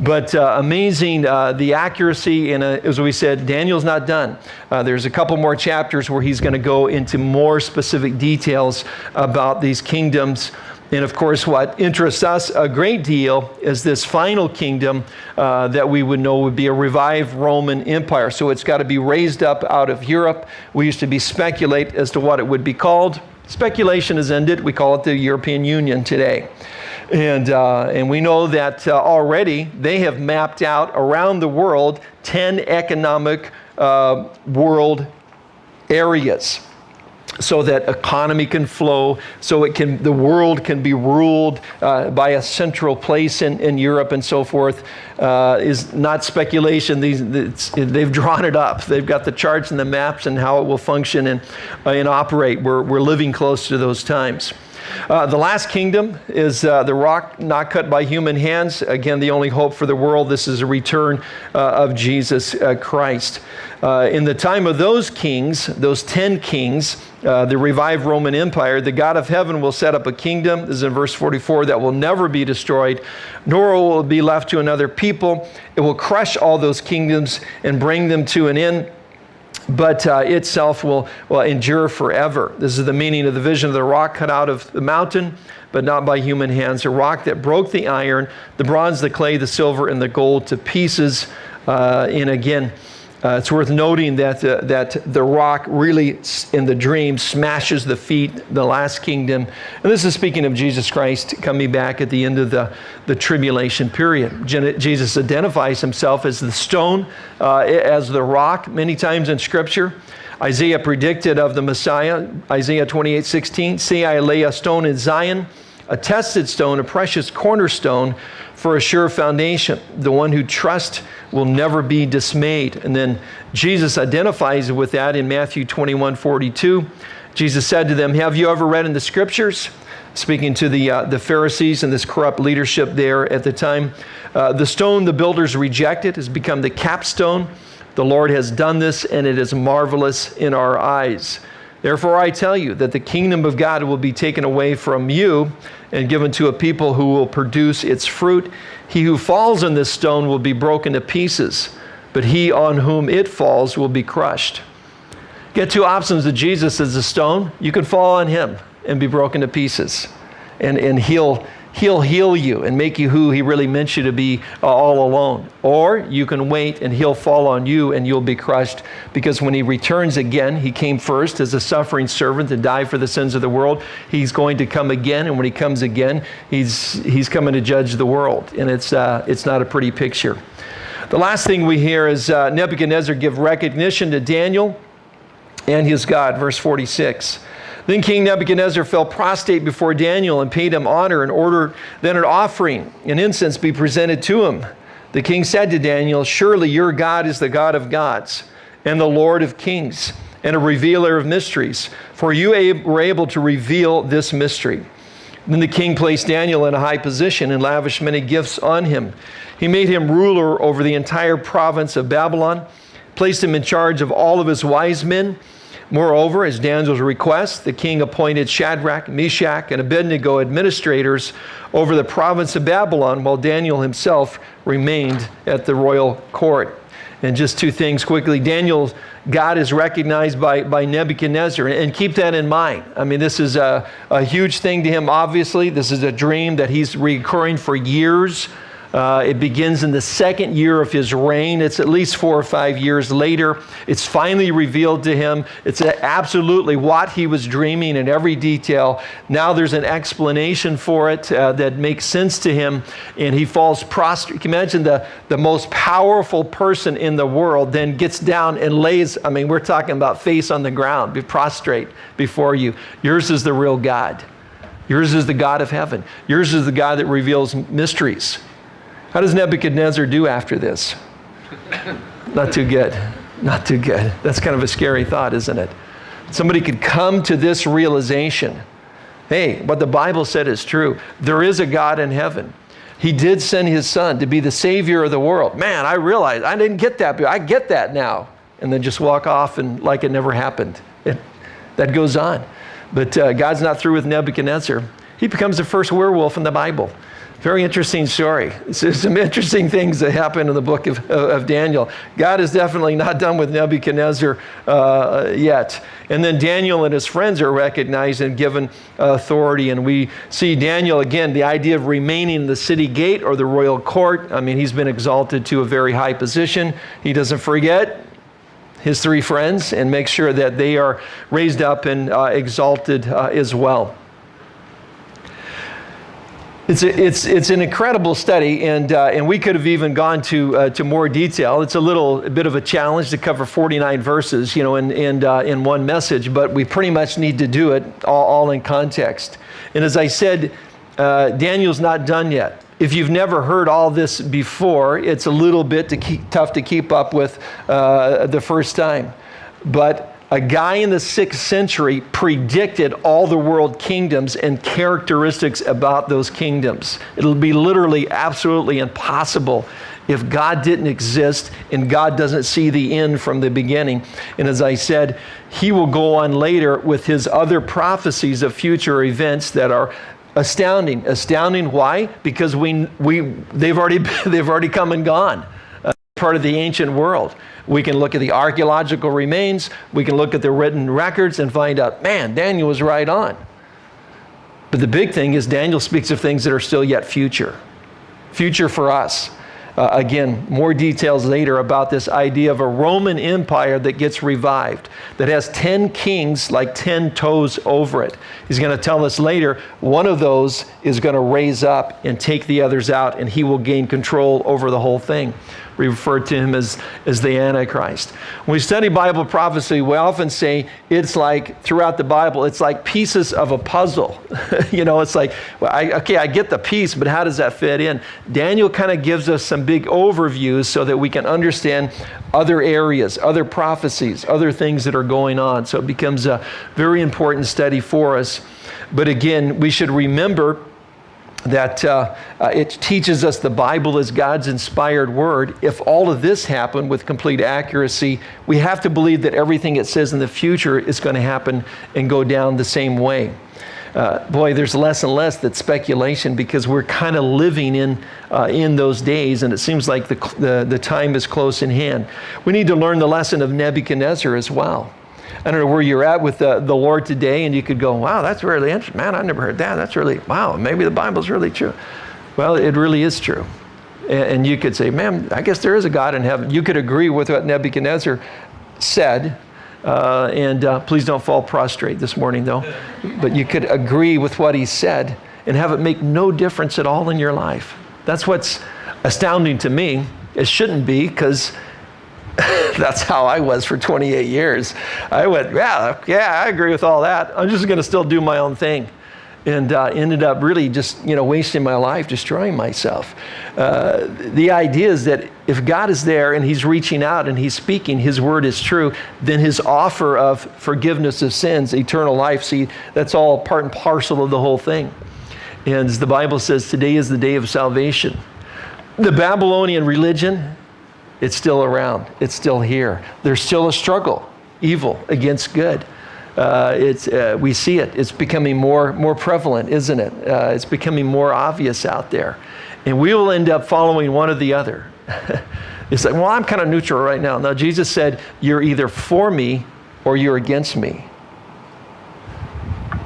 But uh, amazing uh, the accuracy, and as we said, Daniel's not done. Uh, there's a couple more chapters where he's going to go into more specific details about these kingdoms. And of course, what interests us a great deal is this final kingdom uh, that we would know would be a revived Roman Empire. So it's got to be raised up out of Europe. We used to be speculate as to what it would be called. Speculation has ended. We call it the European Union today. And, uh, and we know that uh, already they have mapped out around the world 10 economic uh, world areas so that economy can flow, so it can, the world can be ruled uh, by a central place in, in Europe and so forth, uh, is not speculation. These, they've drawn it up. They've got the charts and the maps and how it will function and, uh, and operate. We're, we're living close to those times. Uh, the last kingdom is uh, the rock not cut by human hands. Again, the only hope for the world. This is a return uh, of Jesus uh, Christ. Uh, in the time of those kings, those 10 kings, uh, the revived Roman Empire, the God of heaven will set up a kingdom, this is in verse 44, that will never be destroyed, nor will it be left to another people. It will crush all those kingdoms and bring them to an end but uh, itself will, will endure forever. This is the meaning of the vision of the rock cut out of the mountain, but not by human hands. A rock that broke the iron, the bronze, the clay, the silver, and the gold to pieces. Uh, and again, uh, it's worth noting that, uh, that the rock really, in the dream, smashes the feet, the last kingdom. And this is speaking of Jesus Christ coming back at the end of the, the tribulation period. Jesus identifies himself as the stone, uh, as the rock, many times in Scripture. Isaiah predicted of the Messiah, Isaiah 28 16, See, I lay a stone in Zion, a tested stone, a precious cornerstone for a sure foundation. The one who trusts will never be dismayed. And then Jesus identifies with that in Matthew 21 42. Jesus said to them, Have you ever read in the scriptures? Speaking to the, uh, the Pharisees and this corrupt leadership there at the time, uh, the stone the builders rejected has become the capstone. The Lord has done this, and it is marvelous in our eyes. Therefore, I tell you that the kingdom of God will be taken away from you and given to a people who will produce its fruit. He who falls on this stone will be broken to pieces, but he on whom it falls will be crushed. Get two options of Jesus as a stone. You can fall on him and be broken to pieces, and, and he'll He'll heal you and make you who He really meant you to be uh, all alone. Or you can wait and He'll fall on you and you'll be crushed because when He returns again, He came first as a suffering servant to die for the sins of the world. He's going to come again, and when He comes again, He's, he's coming to judge the world. And it's, uh, it's not a pretty picture. The last thing we hear is uh, Nebuchadnezzar give recognition to Daniel and his God, verse 46. Then King Nebuchadnezzar fell prostrate before Daniel and paid him honor and ordered that an offering and incense be presented to him. The king said to Daniel, Surely your God is the God of gods and the Lord of kings and a revealer of mysteries, for you were able to reveal this mystery. Then the king placed Daniel in a high position and lavished many gifts on him. He made him ruler over the entire province of Babylon, placed him in charge of all of his wise men Moreover, as Daniel's request, the king appointed Shadrach, Meshach, and Abednego administrators over the province of Babylon, while Daniel himself remained at the royal court. And just two things quickly. Daniel, God is recognized by, by Nebuchadnezzar, and keep that in mind. I mean, this is a, a huge thing to him, obviously. This is a dream that he's recurring for years. Uh, it begins in the second year of his reign. It's at least four or five years later. It's finally revealed to him. It's absolutely what he was dreaming in every detail. Now there's an explanation for it uh, that makes sense to him, and he falls prostrate. Can you imagine the, the most powerful person in the world then gets down and lays, I mean, we're talking about face on the ground, be prostrate before you. Yours is the real God. Yours is the God of heaven. Yours is the God that reveals mysteries. How does Nebuchadnezzar do after this? Not too good. Not too good. That's kind of a scary thought, isn't it? Somebody could come to this realization hey, what the Bible said is true. There is a God in heaven. He did send his son to be the savior of the world. Man, I realized I didn't get that, I get that now. And then just walk off and like it never happened. It, that goes on. But uh, God's not through with Nebuchadnezzar. He becomes the first werewolf in the Bible. Very interesting story. There's some interesting things that happen in the book of, of Daniel. God is definitely not done with Nebuchadnezzar uh, yet. And then Daniel and his friends are recognized and given authority. And we see Daniel again, the idea of remaining in the city gate or the royal court. I mean, he's been exalted to a very high position. He doesn't forget his three friends and makes sure that they are raised up and uh, exalted uh, as well. It's, a, it's, it's an incredible study, and, uh, and we could have even gone to, uh, to more detail. It's a little a bit of a challenge to cover 49 verses, you know, in, in, uh, in one message, but we pretty much need to do it all, all in context. And as I said, uh, Daniel's not done yet. If you've never heard all this before, it's a little bit to keep, tough to keep up with uh, the first time. But a guy in the sixth century predicted all the world kingdoms and characteristics about those kingdoms. It'll be literally absolutely impossible if God didn't exist and God doesn't see the end from the beginning. And as I said, he will go on later with his other prophecies of future events that are astounding. Astounding why? Because we, we, they've, already, [LAUGHS] they've already come and gone. Part of the ancient world. We can look at the archaeological remains, we can look at the written records and find out, man, Daniel was right on. But the big thing is Daniel speaks of things that are still yet future. Future for us. Uh, again, more details later about this idea of a Roman Empire that gets revived, that has 10 kings like 10 toes over it. He's going to tell us later one of those is going to raise up and take the others out, and he will gain control over the whole thing. We refer to him as, as the Antichrist. When we study Bible prophecy, we often say it's like, throughout the Bible, it's like pieces of a puzzle. [LAUGHS] you know, it's like, well, I, okay, I get the piece, but how does that fit in? Daniel kind of gives us some big overviews so that we can understand other areas, other prophecies, other things that are going on. So it becomes a very important study for us. But again, we should remember that uh, uh, it teaches us the Bible is God's inspired word. If all of this happened with complete accuracy, we have to believe that everything it says in the future is going to happen and go down the same way. Uh, boy, there's less and less that's speculation because we're kind of living in, uh, in those days, and it seems like the, the, the time is close in hand. We need to learn the lesson of Nebuchadnezzar as well. I don't know where you're at with the, the Lord today, and you could go, wow, that's really interesting. Man, I never heard that. That's really, wow, maybe the Bible's really true. Well, it really is true. And, and you could say, man, I guess there is a God in heaven. You could agree with what Nebuchadnezzar said. Uh, and uh, please don't fall prostrate this morning, though. But you could agree with what he said and have it make no difference at all in your life. That's what's astounding to me. It shouldn't be because [LAUGHS] that's how I was for 28 years. I went, yeah, yeah, I agree with all that. I'm just going to still do my own thing. And uh, ended up really just, you know, wasting my life, destroying myself. Uh, the idea is that if God is there and He's reaching out and He's speaking, His word is true, then His offer of forgiveness of sins, eternal life, see, that's all part and parcel of the whole thing. And the Bible says, today is the day of salvation. The Babylonian religion, it's still around. It's still here. There's still a struggle, evil against good. Uh, it's, uh, we see it. It's becoming more, more prevalent, isn't it? Uh, it's becoming more obvious out there. And we will end up following one or the other. [LAUGHS] it's like, well, I'm kind of neutral right now. Now, Jesus said, you're either for me or you're against me.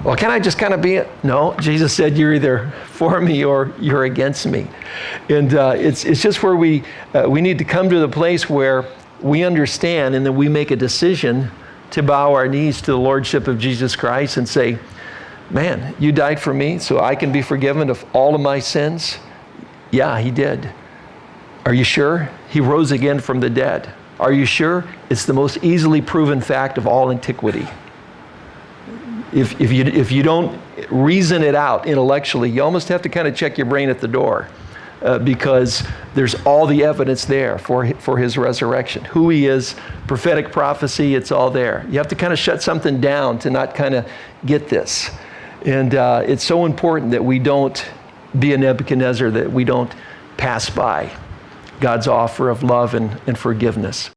Well, can I just kind of be it? No, Jesus said you're either for me or you're against me. And uh, it's, it's just where we, uh, we need to come to the place where we understand and then we make a decision to bow our knees to the Lordship of Jesus Christ and say, Man, you died for me so I can be forgiven of all of my sins? Yeah, he did. Are you sure? He rose again from the dead. Are you sure? It's the most easily proven fact of all antiquity if, if, you, if you don't reason it out intellectually, you almost have to kind of check your brain at the door uh, because there's all the evidence there for, for his resurrection. Who he is, prophetic prophecy, it's all there. You have to kind of shut something down to not kind of get this. And uh, it's so important that we don't be a Nebuchadnezzar, that we don't pass by God's offer of love and, and forgiveness.